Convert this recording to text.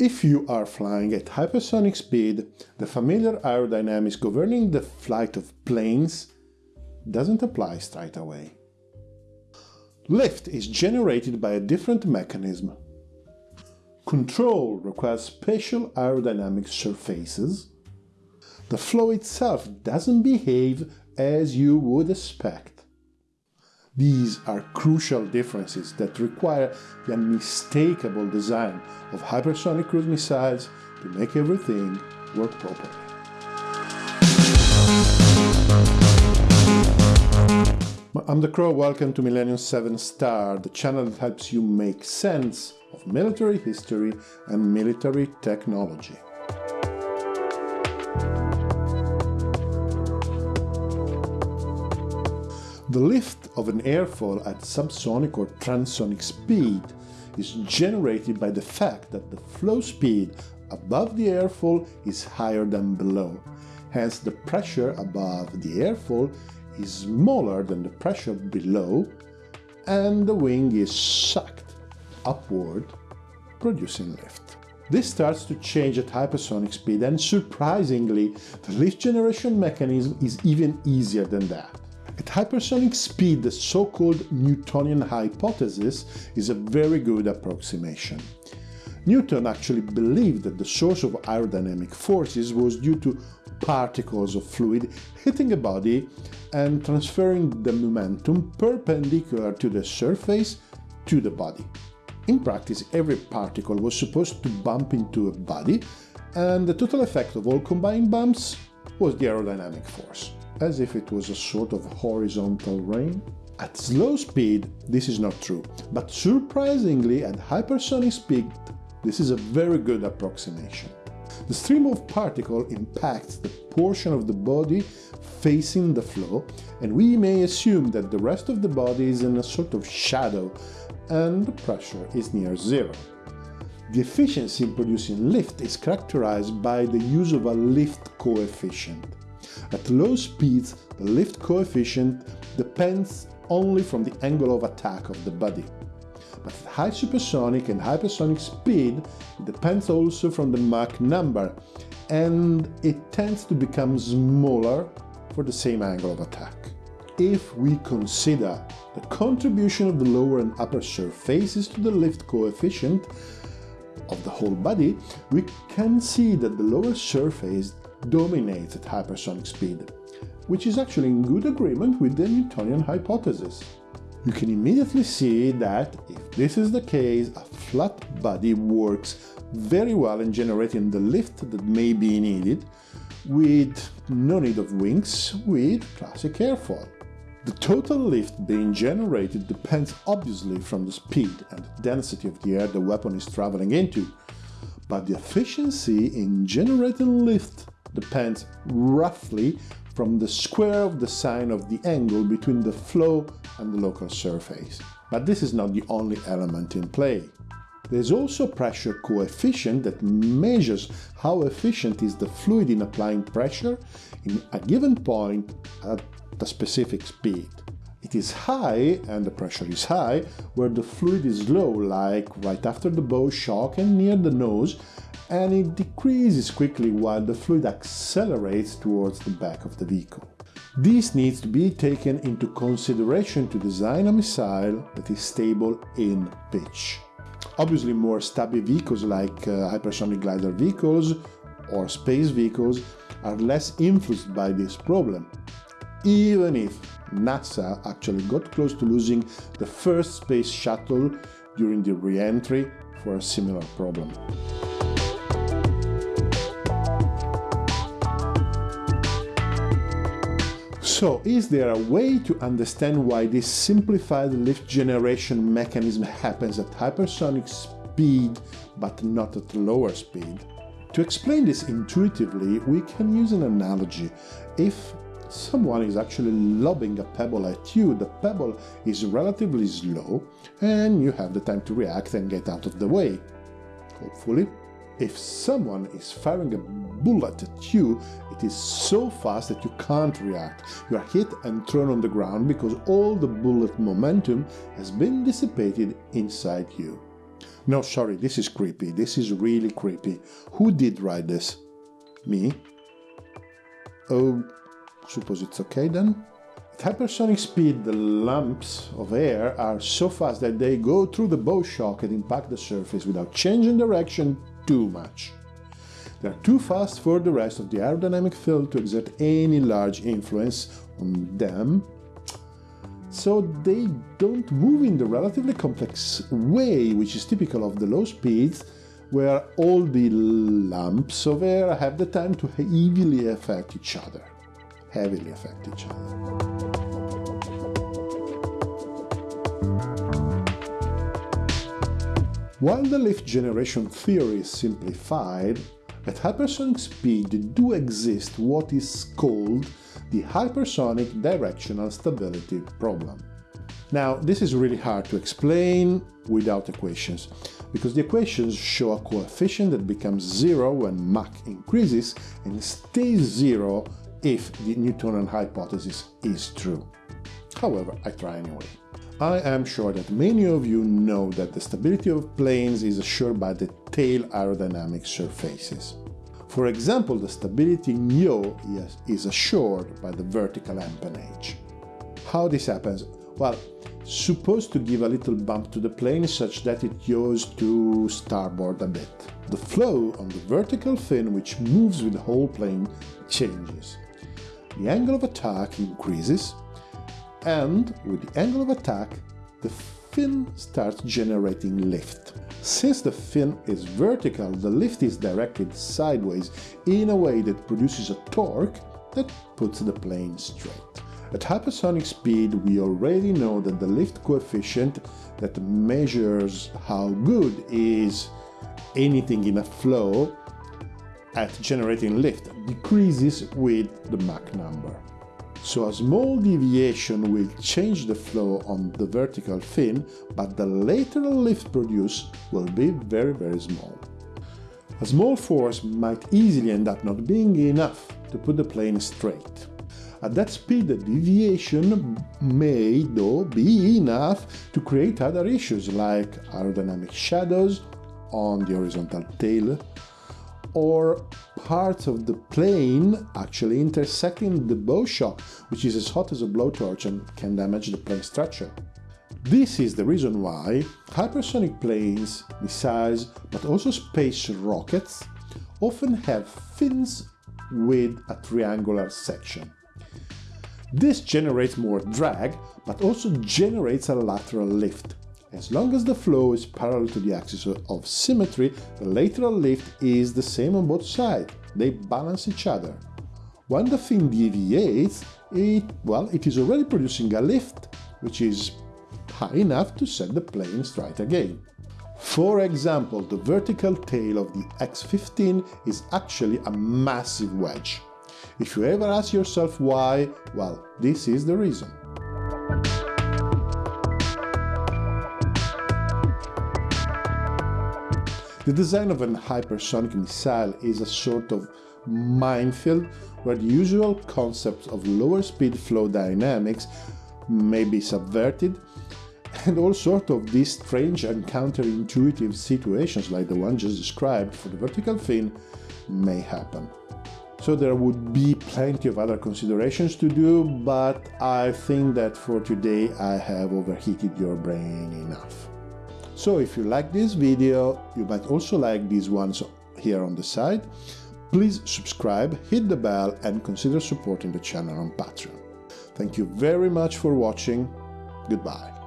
If you are flying at hypersonic speed, the familiar aerodynamics governing the flight of planes doesn't apply straight away. Lift is generated by a different mechanism. Control requires special aerodynamic surfaces. The flow itself doesn't behave as you would expect. These are crucial differences that require the unmistakable design of hypersonic cruise missiles to make everything work properly. I'm the Crow, welcome to Millennium 7 Star, the channel that helps you make sense of military history and military technology. The lift of an airfoil at subsonic or transonic speed is generated by the fact that the flow speed above the airfoil is higher than below. Hence, the pressure above the airfoil is smaller than the pressure below and the wing is sucked upward, producing lift. This starts to change at hypersonic speed and surprisingly, the lift generation mechanism is even easier than that. At hypersonic speed, the so-called Newtonian hypothesis is a very good approximation. Newton actually believed that the source of aerodynamic forces was due to particles of fluid hitting a body and transferring the momentum perpendicular to the surface to the body. In practice, every particle was supposed to bump into a body, and the total effect of all combined bumps was the aerodynamic force, as if it was a sort of horizontal rain. At slow speed, this is not true, but surprisingly at hypersonic speed, this is a very good approximation. The stream of particle impacts the portion of the body facing the flow, and we may assume that the rest of the body is in a sort of shadow and the pressure is near zero. The efficiency in producing lift is characterized by the use of a lift coefficient. At low speeds, the lift coefficient depends only from the angle of attack of the body. But at high supersonic and hypersonic speed, it depends also from the Mach number, and it tends to become smaller for the same angle of attack. If we consider the contribution of the lower and upper surfaces to the lift coefficient of the whole body, we can see that the lower surface dominates at hypersonic speed, which is actually in good agreement with the Newtonian hypothesis. You can immediately see that if this is the case, a flat body works very well in generating the lift that may be needed, with no need of wings, with classic airfoil. The total lift being generated depends obviously from the speed and density of the air the weapon is traveling into, but the efficiency in generating lift depends roughly from the square of the sine of the angle between the flow and the local surface. But this is not the only element in play. There's also pressure coefficient that measures how efficient is the fluid in applying pressure in a given point at a specific speed. It is high, and the pressure is high, where the fluid is low, like right after the bow shock and near the nose, and it decreases quickly while the fluid accelerates towards the back of the vehicle. This needs to be taken into consideration to design a missile that is stable in pitch. Obviously more stubby vehicles like uh, hypersonic glider vehicles or space vehicles are less influenced by this problem, even if NASA actually got close to losing the first space shuttle during the re-entry for a similar problem. So, is there a way to understand why this simplified lift generation mechanism happens at hypersonic speed but not at lower speed? To explain this intuitively, we can use an analogy. If someone is actually lobbing a pebble at you, the pebble is relatively slow and you have the time to react and get out of the way. Hopefully. If someone is firing a bullet at you, it is so fast that you can't react. You are hit and thrown on the ground because all the bullet momentum has been dissipated inside you. No, sorry, this is creepy. This is really creepy. Who did write this? Me? Oh, suppose it's okay then? At hypersonic speed, the lumps of air are so fast that they go through the bow shock and impact the surface without changing direction too much. They are too fast for the rest of the aerodynamic field to exert any large influence on them, so they don't move in the relatively complex way which is typical of the low speeds where all the lumps of air have the time to heavily affect each other. Heavily affect each other. While the lift generation theory is simplified, at hypersonic speed do exist what is called the hypersonic directional stability problem. Now, this is really hard to explain without equations, because the equations show a coefficient that becomes zero when Mach increases and stays zero if the Newtonian hypothesis is true. However, I try anyway. I am sure that many of you know that the stability of planes is assured by the tail aerodynamic surfaces. For example, the stability yaw is assured by the vertical empennage. How this happens? Well, supposed to give a little bump to the plane such that it yaws to starboard a bit. The flow on the vertical fin which moves with the whole plane changes. The angle of attack increases, and with the angle of attack, the fin starts generating lift. Since the fin is vertical, the lift is directed sideways in a way that produces a torque that puts the plane straight. At hypersonic speed, we already know that the lift coefficient that measures how good is anything in a flow at generating lift decreases with the Mach number. So a small deviation will change the flow on the vertical fin, but the lateral lift produced will be very very small. A small force might easily end up not being enough to put the plane straight. At that speed, the deviation may, though, be enough to create other issues like aerodynamic shadows on the horizontal tail, or parts of the plane actually intersecting the bow shock, which is as hot as a blowtorch and can damage the plane structure. This is the reason why hypersonic planes, missiles, but also space rockets often have fins with a triangular section. This generates more drag, but also generates a lateral lift, as long as the flow is parallel to the axis of symmetry, the lateral lift is the same on both sides. They balance each other. When the fin deviates, it, well, it is already producing a lift, which is high enough to set the plane straight again. For example, the vertical tail of the X-15 is actually a massive wedge. If you ever ask yourself why, well, this is the reason. The design of an hypersonic missile is a sort of minefield where the usual concepts of lower speed flow dynamics may be subverted and all sorts of these strange and counterintuitive situations like the one just described for the vertical fin may happen. So there would be plenty of other considerations to do, but I think that for today I have overheated your brain enough. So if you like this video, you might also like these ones here on the side. Please subscribe, hit the bell and consider supporting the channel on Patreon. Thank you very much for watching. Goodbye.